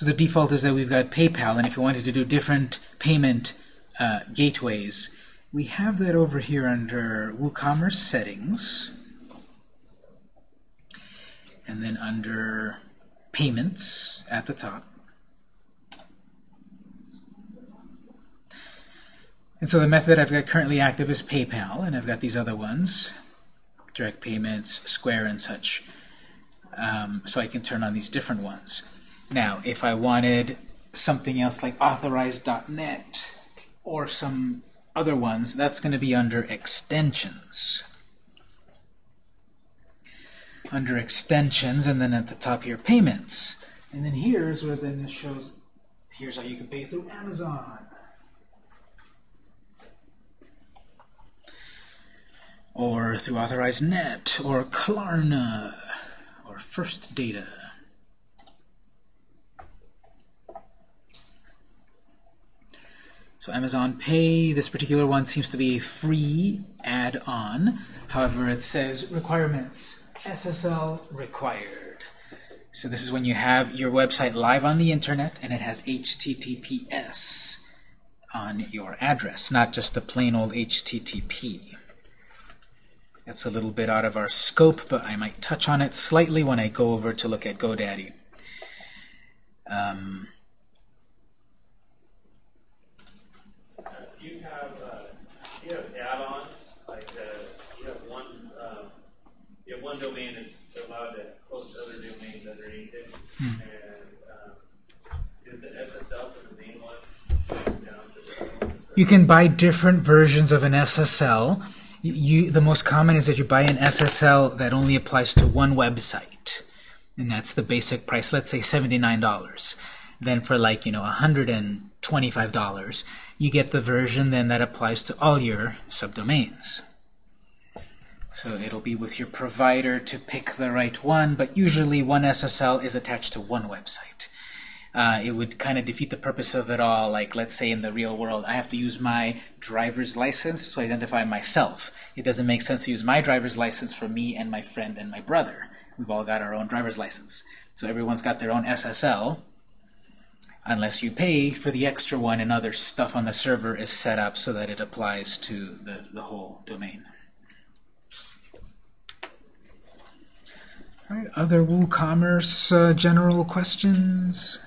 So the default is that we've got PayPal, and if you wanted to do different payment uh, gateways, we have that over here under WooCommerce settings. And then under payments at the top. And so the method I've got currently active is PayPal, and I've got these other ones, direct payments, Square, and such. Um, so I can turn on these different ones. Now, if I wanted something else like authorize.net or some other ones, that's going to be under extensions. Under extensions, and then at the top here, payments. And then here's where then it shows, here's how you can pay through Amazon. Or through AuthorizeNet, or Klarna, or First Data. So Amazon Pay, this particular one seems to be a free add-on. However, it says requirements, SSL required. So this is when you have your website live on the internet and it has HTTPS on your address, not just the plain old HTTP. That's a little bit out of our scope, but I might touch on it slightly when I go over to look at GoDaddy. Um, you have uh, you have add-ons like uh, you have one um, you have one domain that's allowed to host other domains underneath it, Hmm. and um, is the SSL for the main one down to the other one? You can buy different versions of an SSL. You, you, the most common is that you buy an SSL that only applies to one website, and that's the basic price. Let's say $79. Then for like you know $125, you get the version then that applies to all your subdomains. So it'll be with your provider to pick the right one, but usually one SSL is attached to one website uh, it would kind of defeat the purpose of it all. Like, let's say in the real world, I have to use my driver's license to identify myself. It doesn't make sense to use my driver's license for me and my friend and my brother. We've all got our own driver's license. So everyone's got their own SSL, unless you pay for the extra one and other stuff on the server is set up so that it applies to the, the whole domain. All right, other WooCommerce uh, general questions?